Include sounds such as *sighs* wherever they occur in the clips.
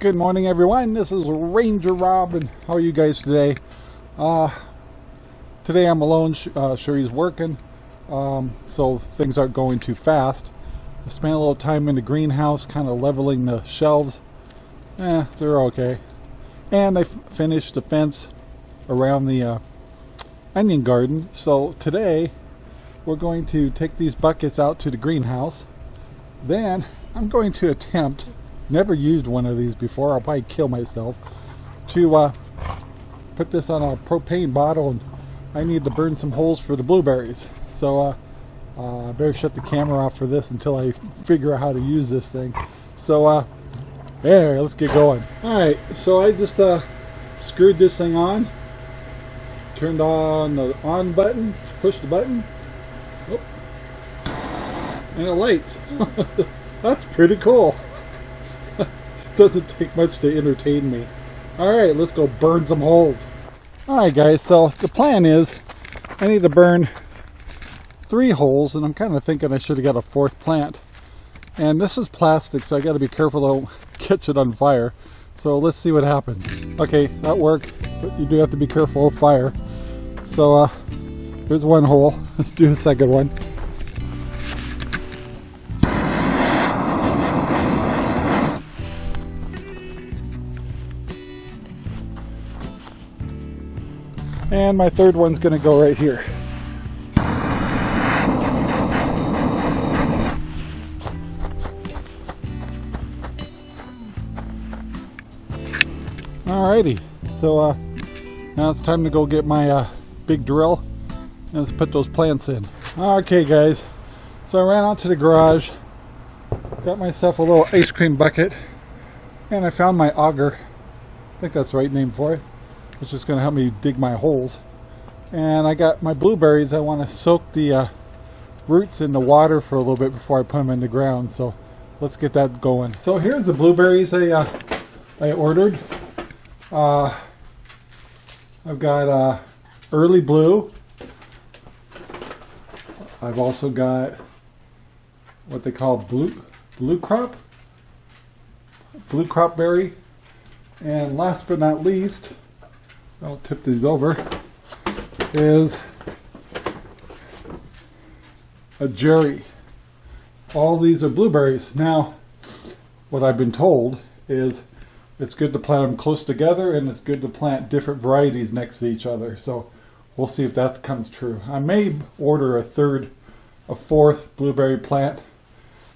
Good morning, everyone. This is Ranger Rob, and how are you guys today? Uh, today I'm alone. Uh, Sherry's working, um, so things aren't going too fast. I spent a little time in the greenhouse, kind of leveling the shelves. Eh, they're okay. And I finished the fence around the uh, onion garden. So today we're going to take these buckets out to the greenhouse. Then I'm going to attempt, never used one of these before, I'll probably kill myself, to uh, put this on a propane bottle and I need to burn some holes for the blueberries. So uh, uh, I better shut the camera off for this until I figure out how to use this thing. So uh, anyway, let's get going. Alright, so I just uh, screwed this thing on, turned on the on button, pushed the button, oh, and it lights. *laughs* That's pretty cool. Doesn't take much to entertain me. Alright, let's go burn some holes. Alright guys, so the plan is I need to burn three holes and I'm kind of thinking I should have got a fourth plant. And this is plastic so I got to be careful to *laughs* catch it on fire. So let's see what happens. Okay, that worked, but you do have to be careful of fire. So uh, here's one hole. *laughs* Let's do a second one. And my third one's to go right here. Alrighty, so uh, now it's time to go get my uh, big drill and let's put those plants in. Okay guys, so I ran out to the garage, got myself a little ice cream bucket, and I found my auger. I think that's the right name for it. It's just going to help me dig my holes. And I got my blueberries. I want to soak the uh, roots in the water for a little bit before I put them in the ground. So let's get that going. So here's the blueberries I, uh, I ordered. Uh, I've got uh, early blue. I've also got what they call blue blue crop, blue crop berry, and last but not least, I'll tip these over, is a Jerry. All these are blueberries. Now, what I've been told is it's good to plant them close together and it's good to plant different varieties next to each other. So we'll see if that comes true. I may order a third, a fourth blueberry plant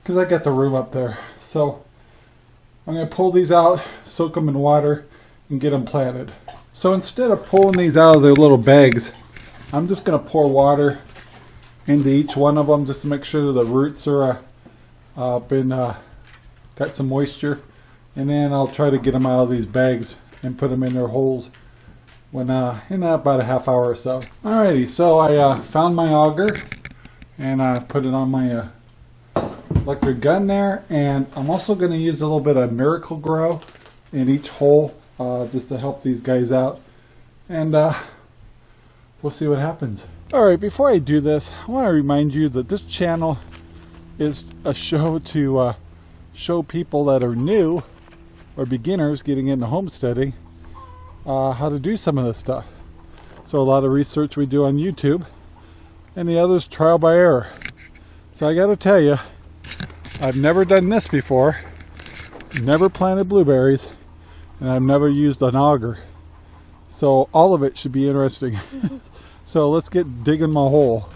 because I got the room up there. So I'm going to pull these out, soak them in water, and get them planted. So instead of pulling these out of their little bags, I'm just going to pour water into each one of them just to make sure the roots are uh, been uh, got some moisture and then I'll try to get them out of these bags and put them in their holes when uh, in about a half hour or so. Alrighty, so I uh, found my auger and I put it on my uh, electric gun there and I'm also going to use a little bit of Miracle-Gro in each hole uh, just to help these guys out and uh, *laughs* we'll see what happens. Alright, before I do this, I want to remind you that this channel is a show *laughs* to uh, show people that are new or beginners getting into homesteading uh, how to do some of this stuff. So a lot of research we do on YouTube and the others trial by error. So I got to tell you, I've never done this before, never planted blueberries, and I've never used an auger. So all of it should be interesting. *laughs* so let's get digging my hole.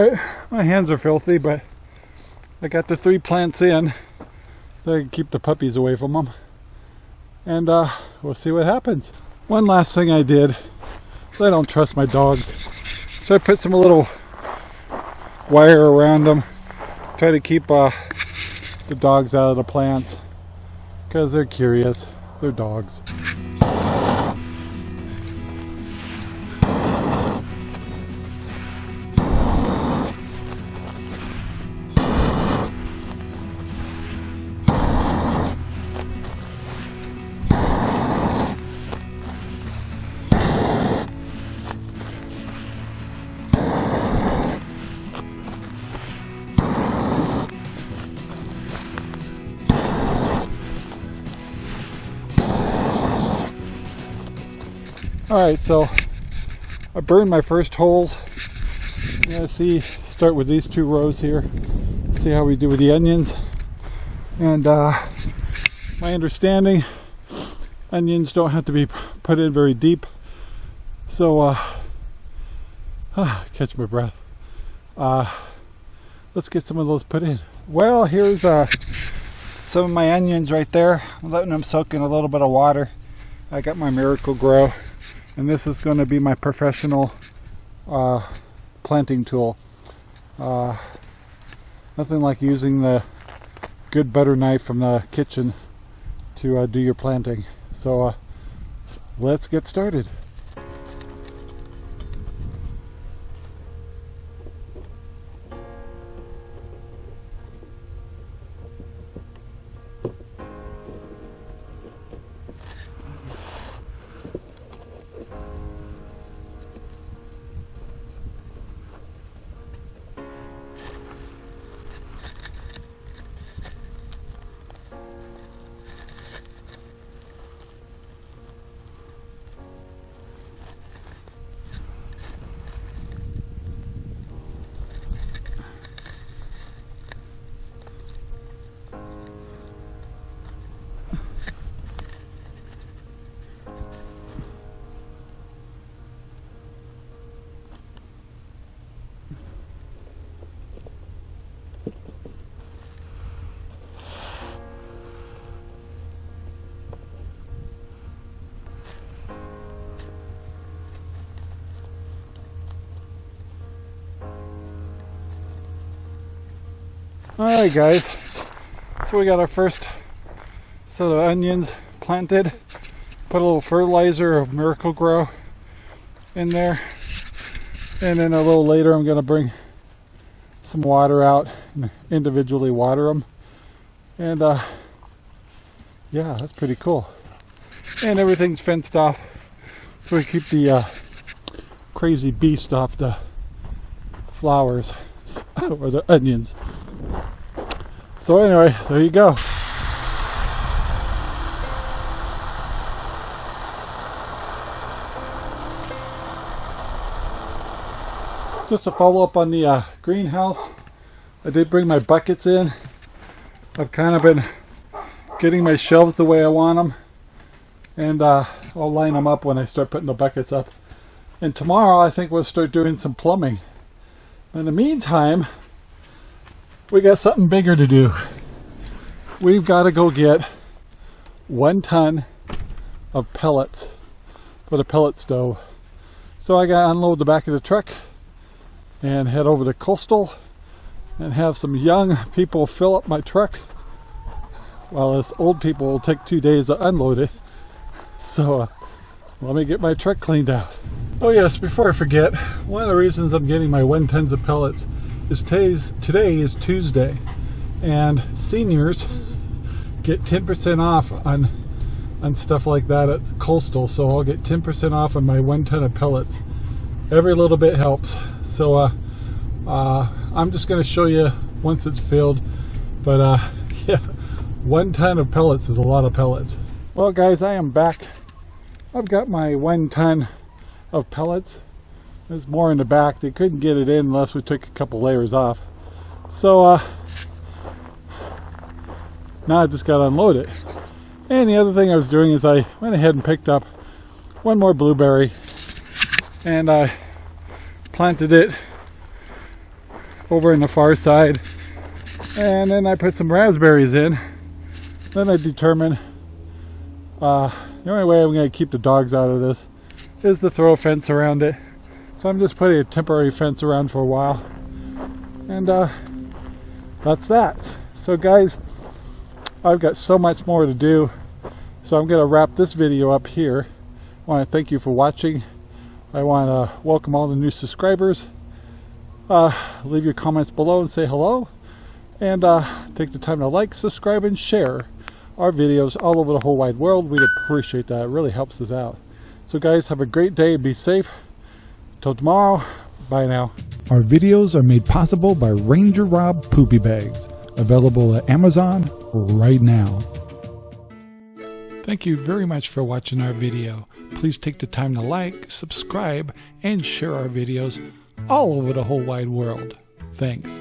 Alright, my hands are filthy, but I got the three plants in. So I can keep the puppies away from them. And uh, we'll see what happens. One last thing I did, so I don't trust my dogs. So I put some little wire around them. Try to keep uh, the dogs out of the plants. Because they're curious. They're dogs. Alright, so I burned my first holes. Yeah, see, start with these two rows here. See how we do with the onions. And uh, my understanding, onions don't have to be put in very deep. So, uh, *sighs* ah, catch my breath. Uh, let's get some of those put in. Well, here's uh, some of my onions right there. I'm letting them soak in a little bit of water. I got my Miracle-Gro and this is going to be my professional uh, planting tool. Uh, nothing like using the good butter knife from the kitchen to uh, do your planting. So uh, let's get started. Alright guys, so we got our first set of onions planted. Put a little fertilizer of Miracle-Gro in there. And then a little later I'm going to bring some water out and individually water them. And uh, yeah, that's pretty cool. And everything's fenced off so we keep the uh, crazy beast off the flowers *laughs* or the onions. So anyway, there you go. Just to follow up on the uh, greenhouse, I did bring my buckets in. I've kind of been getting my shelves the way I want them. And uh, I'll line them up when I start putting the buckets up. And tomorrow I think we'll start doing some plumbing. In the meantime, we got something bigger to do. We've got to go get one ton of pellets for the pellet stove. So I got to unload the back of the truck and head over to Coastal and have some young people fill up my truck while us old people will take two days to unload it. So uh, let me get my truck cleaned out. Oh yes, before I forget, one of the reasons I'm getting my one tons of pellets is today's, today is Tuesday and seniors *laughs* get 10% off on on stuff like that at Coastal so I'll get 10% off on my one ton of pellets. Every little bit helps. So uh, uh, I'm just going to show you once it's filled but uh, *laughs* yeah one ton of pellets is a lot of pellets. Well guys I am back. I've got my one ton of pellets there's more in the back. They couldn't get it in unless we took a couple layers off. So uh, now I just got to unload it. And the other thing I was doing is I went ahead and picked up one more blueberry and I planted it over in the far side. And then I put some raspberries in. Then I determine uh, the only way I'm going to keep the dogs out of this is to throw a fence around it. So I'm just putting a temporary fence around for a while. And uh, that's that. So guys, I've got so much more to do. So I'm going to wrap this video up here. I want to thank you for watching. I want to welcome all the new subscribers. Uh, leave your comments below and say hello. And uh, take the time to like, subscribe, and share our videos all over the whole wide world. We'd appreciate that. It really helps us out. So guys, have a great day. Be safe. Till tomorrow. Bye now. Our videos are made possible by Ranger Rob Poopy Bags, available at Amazon right now. Thank you very much for watching our video. Please take the time to like, subscribe, and share our videos all over the whole wide world. Thanks.